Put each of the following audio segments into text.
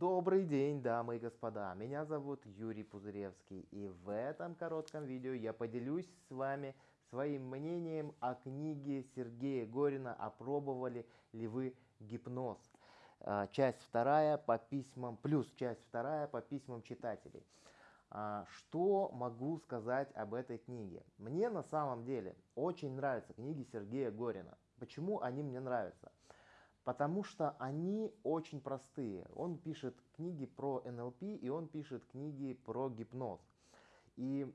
Добрый день, дамы и господа, меня зовут Юрий Пузыревский и в этом коротком видео я поделюсь с вами своим мнением о книге Сергея Горина «Опробовали ли вы гипноз?» а, Часть вторая по письмам, плюс часть вторая по письмам читателей. А, что могу сказать об этой книге? Мне на самом деле очень нравятся книги Сергея Горина. Почему они мне нравятся? Потому что они очень простые. Он пишет книги про НЛП и он пишет книги про гипноз. И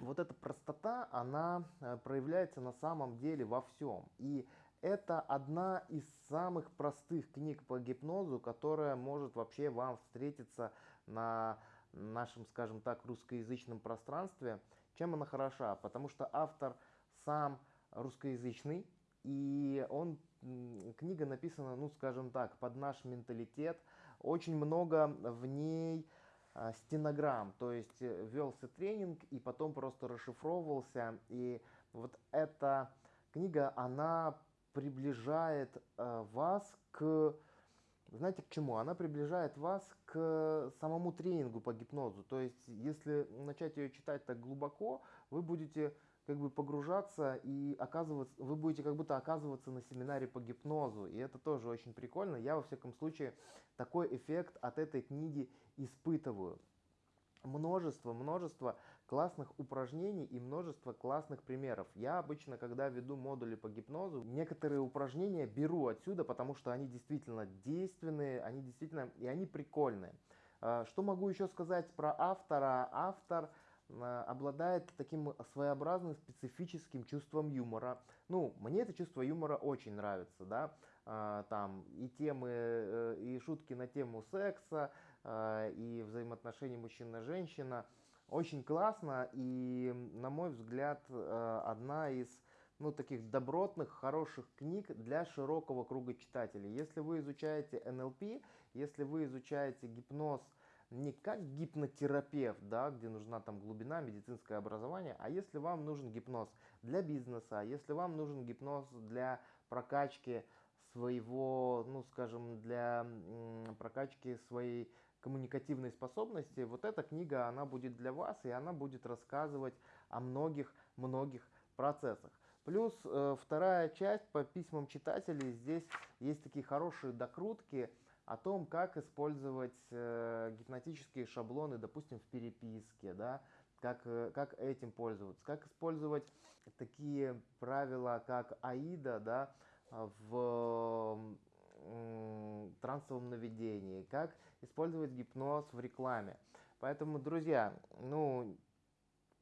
вот эта простота, она э, проявляется на самом деле во всем. И это одна из самых простых книг по гипнозу, которая может вообще вам встретиться на нашем, скажем так, русскоязычном пространстве. Чем она хороша? Потому что автор сам русскоязычный, и он, книга написана, ну скажем так, под наш менталитет. Очень много в ней а, стенограмм, то есть э, велся тренинг и потом просто расшифровывался. И вот эта книга, она приближает э, вас к, знаете к чему? Она приближает вас к самому тренингу по гипнозу. То есть если начать ее читать так глубоко, вы будете как бы погружаться и оказываться, вы будете как будто оказываться на семинаре по гипнозу, и это тоже очень прикольно. Я во всяком случае такой эффект от этой книги испытываю. Множество, множество классных упражнений и множество классных примеров. Я обычно, когда веду модули по гипнозу, некоторые упражнения беру отсюда, потому что они действительно действенные, они действительно, и они прикольные. А, что могу еще сказать про автора? Автор Э, обладает таким своеобразным специфическим чувством юмора. Ну, мне это чувство юмора очень нравится, да, а, там и темы, э, и шутки на тему секса, а, и взаимоотношений мужчина-женщина. Очень классно и, на мой взгляд, э, одна из ну, таких добротных, хороших книг для широкого круга читателей. Если вы изучаете НЛП, если вы изучаете гипноз, не как гипнотерапевт, да, где нужна там глубина, медицинское образование, а если вам нужен гипноз для бизнеса, если вам нужен гипноз для прокачки своего, ну скажем, для прокачки своей коммуникативной способности, вот эта книга, она будет для вас, и она будет рассказывать о многих-многих процессах. Плюс э, вторая часть по письмам читателей, здесь есть такие хорошие докрутки, о том, как использовать э, гипнотические шаблоны, допустим, в переписке, да, как, э, как этим пользоваться, как использовать такие правила, как АИДа, да, в трансовом наведении, как использовать гипноз в рекламе. Поэтому, друзья, ну,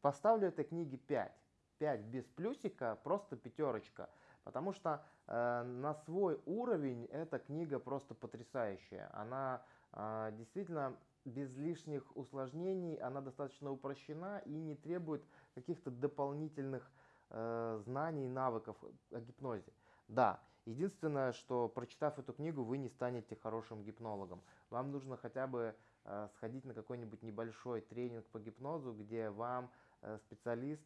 поставлю этой книге 5. 5 без плюсика, просто пятерочка. Потому что э, на свой уровень эта книга просто потрясающая. Она э, действительно без лишних усложнений, она достаточно упрощена и не требует каких-то дополнительных э, знаний навыков о гипнозе. Да, единственное, что прочитав эту книгу, вы не станете хорошим гипнологом. Вам нужно хотя бы э, сходить на какой-нибудь небольшой тренинг по гипнозу, где вам э, специалист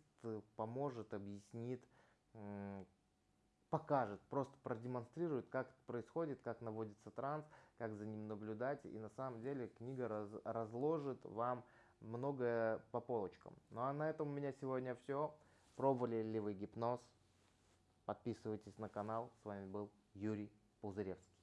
поможет, объяснит, э, покажет, просто продемонстрирует, как это происходит, как наводится транс, как за ним наблюдать. И на самом деле книга раз, разложит вам многое по полочкам. Ну а на этом у меня сегодня все. Пробовали ли вы гипноз? Подписывайтесь на канал. С вами был Юрий Пузыревский.